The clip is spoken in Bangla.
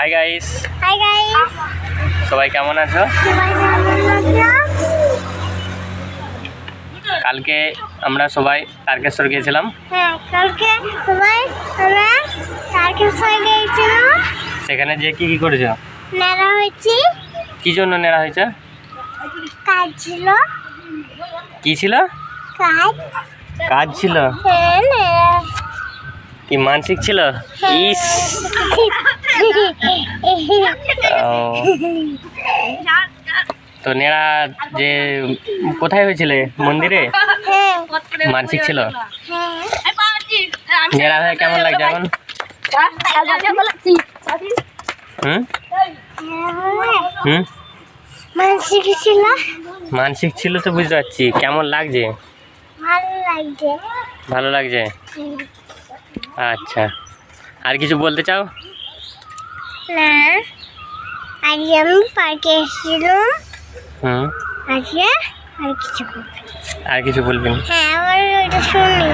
হাই গাইস হাই গাইস সবাই কেমন আছো? কালকে আমরা সবাই তারকেশ্বর গিয়েছিলাম। হ্যাঁ কালকে সবাই আমরা তারকেশ্বর গিয়েছিলাম। সেখানে যে কি কি করেছ? হয়েছি। কি জন্য নেওয়া হয়েছে? কাজ ছিল। কি ছিল? কাজ। কাজ ছিল? হ্যাঁ কি মানসিক ছিল? ইস। ও, তো নেড়া যে কোথায় হয়েছিল? মন্দিরে? মানসিক ছিল? নেড়া হয়ে কেমন লাগছে এখন? হুম? হুম? মানসিক ছিল? মানসিক ছিল তো বুঝতে পারছি। কেমন লাগছে? ভালো লাগছে। ভালো লাগছে? আচ্ছা। আর কিছু বলতে চাও? না। আজকে আমি পার্কে এসেছিলাম। হুম। আজকে আর কিছু বলবেন আর কিছু বলবেন হ্যাঁ আবার ওইটা শুনি